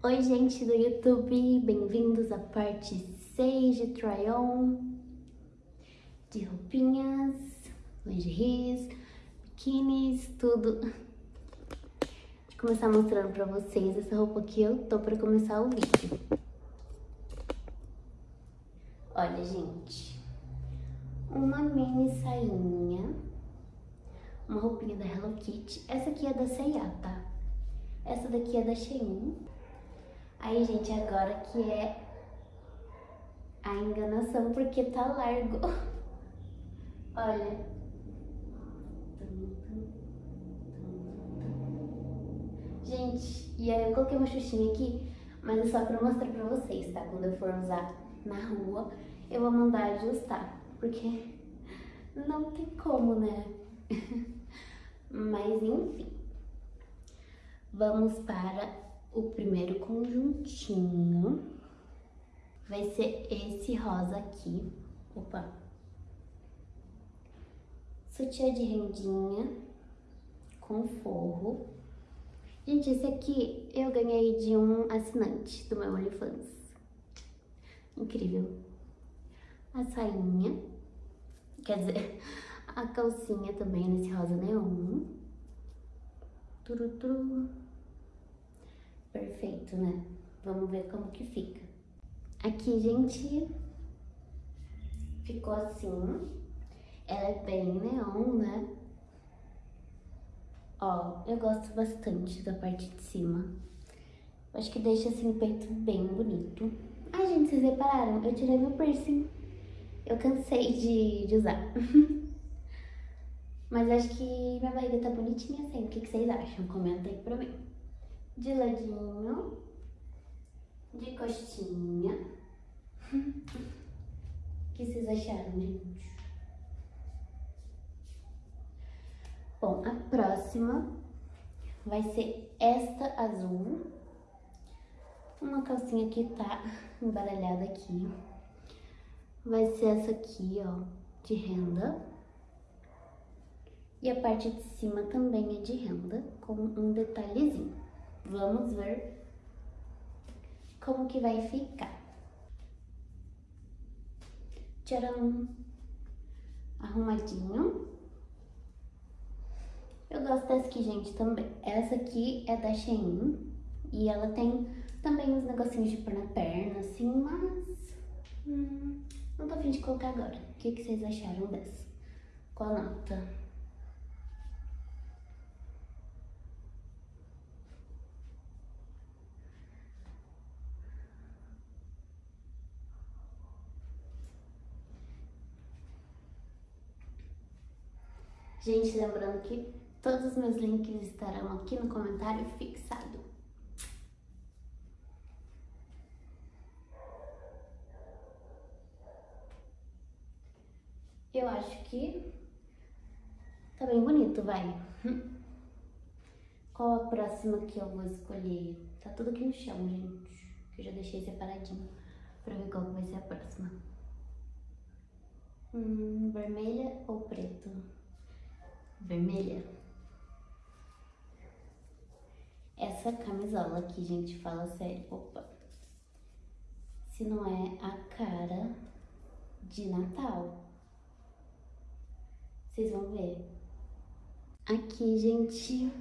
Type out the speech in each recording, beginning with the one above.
Oi, gente do YouTube, bem-vindos à parte 6 de try-on de roupinhas, lingeries, biquínis, tudo. Vou começar mostrando pra vocês essa roupa que eu tô pra começar o vídeo. Olha, gente, uma mini sainha, uma roupinha da Hello Kitty. Essa aqui é da C&A, tá? Essa daqui é da Shein. Aí, gente, agora que é a enganação, porque tá largo. Olha. Gente, e aí eu coloquei uma xuxinha aqui, mas é só pra mostrar pra vocês, tá? Quando eu for usar na rua, eu vou mandar ajustar, porque não tem como, né? mas enfim. Vamos para o primeiro conjuntinho vai ser esse rosa aqui. Opa! Sutiã de rendinha com forro. Gente, esse aqui eu ganhei de um assinante do meu OnlyFans. Incrível. A sainha, quer dizer, a calcinha também nesse rosa neon. Turuturu. Perfeito, né? Vamos ver como que fica. Aqui, gente, ficou assim. Ela é bem neon, né? Ó, eu gosto bastante da parte de cima. Acho que deixa assim o peito bem bonito. Ai, gente, vocês repararam? Eu tirei meu piercing. Eu cansei de, de usar. Mas acho que minha barriga tá bonitinha assim. O que, que vocês acham? Comenta aí pra mim de ladinho, de costinha. O que vocês acharam, gente? Bom, a próxima vai ser esta azul. Uma calcinha que tá embaralhada aqui. Vai ser essa aqui, ó, de renda. E a parte de cima também é de renda, com um detalhezinho. Vamos ver como que vai ficar. Tcharam! Arrumadinho. Eu gosto dessa aqui, gente, também. Essa aqui é da Shein. E ela tem também uns negocinhos de pôr na perna, assim, mas... Hum, não tô afim de colocar agora. O que, que vocês acharam dessa? Qual nota? Gente, lembrando que todos os meus links estarão aqui no comentário fixado. Eu acho que tá bem bonito, vai. Qual a próxima que eu vou escolher? Tá tudo aqui no chão, gente. Que eu já deixei separadinho pra ver qual vai ser a próxima. Hum, vermelha ou preto? Vermelha. Essa camisola aqui, gente, fala sério. Opa. Se não é a cara de Natal. Vocês vão ver. Aqui, gente,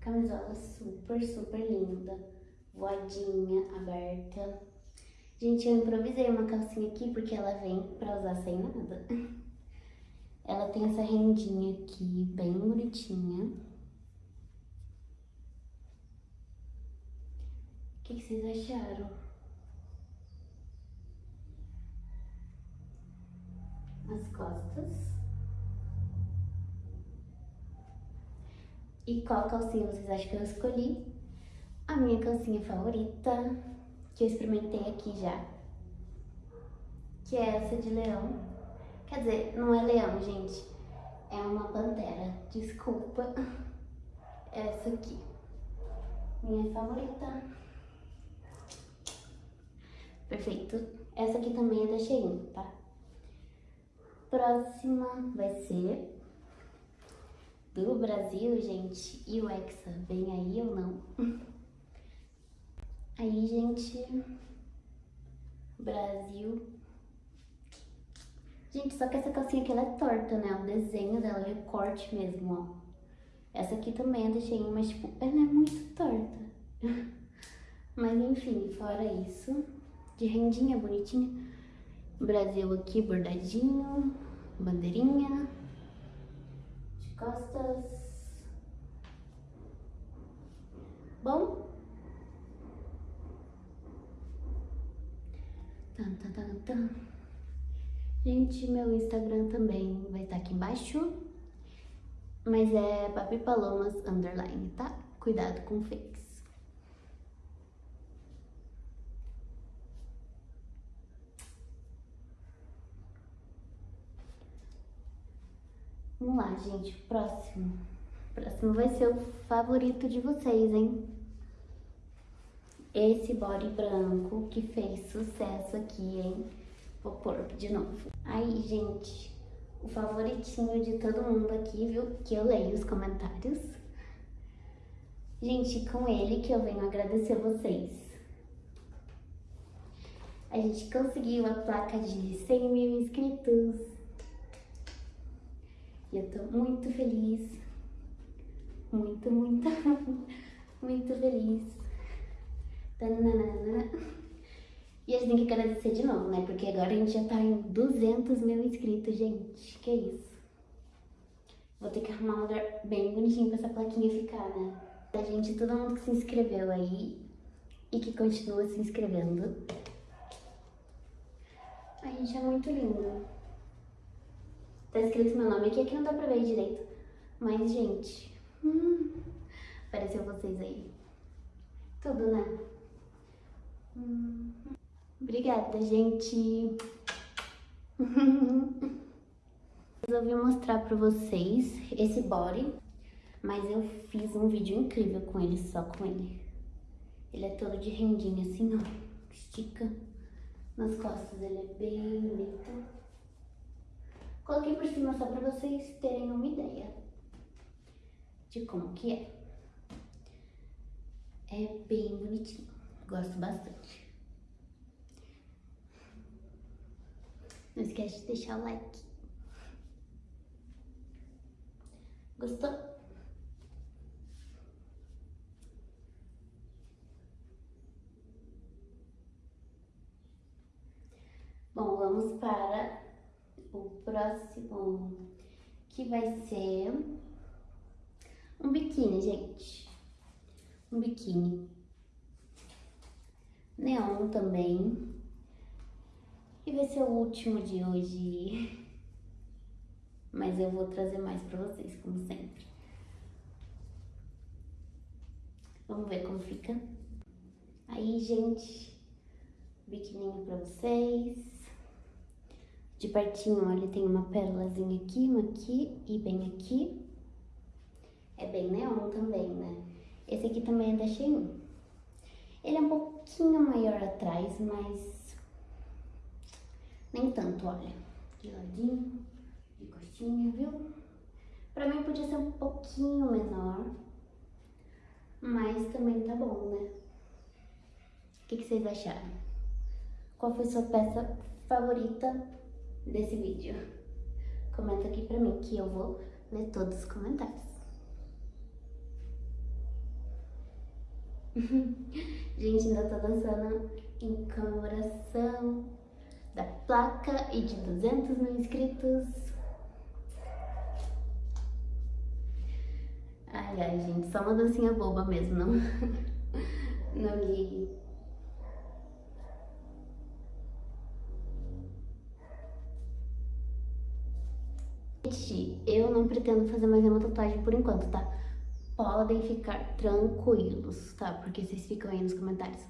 camisola super, super linda. Voadinha, aberta. Gente, eu improvisei uma calcinha aqui porque ela vem pra usar sem nada. Ela tem essa rendinha aqui, bem bonitinha. O que, que vocês acharam? As costas. E qual calcinha vocês acham que eu escolhi? A minha calcinha favorita, que eu experimentei aqui já. Que é essa de leão. Quer dizer, não é leão, gente. É uma pantera. Desculpa. Essa aqui. Minha favorita. Perfeito. Essa aqui também é da Shein, tá? Próxima vai ser do Brasil, gente. E o Hexa, vem aí ou não? Aí, gente, Brasil. Gente, só que essa calcinha aqui ela é torta, né? O desenho dela é corte mesmo, ó. Essa aqui também é deixei, mas tipo, ela é muito torta. mas enfim, fora isso, de rendinha bonitinha. Brasil aqui bordadinho, bandeirinha, de costas. Bom, Tan, tan, tan, tan. Gente, meu Instagram também vai estar aqui embaixo. Mas é Papi Palomas Underline, tá? Cuidado com fakes. Vamos lá, gente. Próximo. Próximo vai ser o favorito de vocês, hein? esse body branco que fez sucesso aqui, hein? Vou pôr de novo. Aí, gente, o favoritinho de todo mundo aqui, viu? Que eu leio os comentários. Gente, com ele que eu venho agradecer vocês. A gente conseguiu a placa de 100 mil inscritos. E eu tô muito feliz. Muito, muito, muito feliz. E a gente tem que agradecer de novo, né? Porque agora a gente já tá em 200 mil inscritos, gente. Que isso. Vou ter que arrumar um lugar bem bonitinho pra essa plaquinha ficar, né? Da gente, todo mundo que se inscreveu aí e que continua se inscrevendo. A gente é muito lindo. Tá escrito meu nome aqui, aqui não dá pra ver direito. Mas, gente, hum, apareceu vocês aí. Tudo, né? Obrigada, gente. Resolvi mostrar pra vocês esse body, mas eu fiz um vídeo incrível com ele, só com ele. Ele é todo de rendinha assim, ó, estica nas costas, ele é bem bonito. Coloquei por cima só pra vocês terem uma ideia de como que é. É bem bonitinho. Gosto bastante. Não esquece de deixar o like. Gostou? Bom, vamos para o próximo, que vai ser um biquíni, gente. Um biquíni neon também. E vai ser o último de hoje. Mas eu vou trazer mais pra vocês, como sempre. Vamos ver como fica. Aí, gente, biquininho pra vocês. De pertinho, olha, tem uma pérolazinha aqui, uma aqui e bem aqui. É bem neon também, né? Esse aqui também é da Shein. Ele é um pouquinho maior atrás, mas nem tanto, olha. De ladinho, de costinha, viu? Pra mim podia ser um pouquinho menor, mas também tá bom, né? O que, que vocês acharam? Qual foi sua peça favorita desse vídeo? Comenta aqui pra mim que eu vou ler todos os comentários. Gente, ainda tô dançando em comemoração da placa e de 200 mil inscritos. Ai, ai, gente, só uma dancinha boba mesmo, não, não ligue. Gente, eu não pretendo fazer mais uma tatuagem por enquanto, tá? podem ficar tranquilos, tá? Porque vocês ficam aí nos comentários.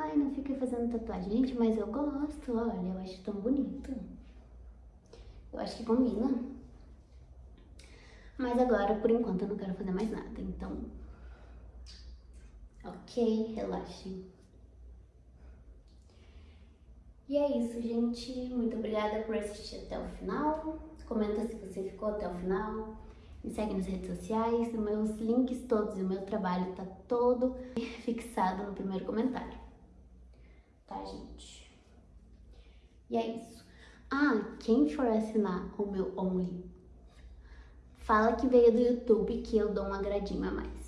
Ai, não fica fazendo tatuagem. Gente, mas eu gosto, olha, eu acho tão bonito. Eu acho que combina. Mas agora, por enquanto, eu não quero fazer mais nada, então... Ok, relaxem. E é isso, gente. Muito obrigada por assistir até o final. Comenta se você ficou até o final. Me segue nas redes sociais, os meus links todos e o meu trabalho tá todo fixado no primeiro comentário. Tá, gente? E é isso. Ah, quem for assinar o meu Only, fala que veio do YouTube que eu dou um agradinho a mais.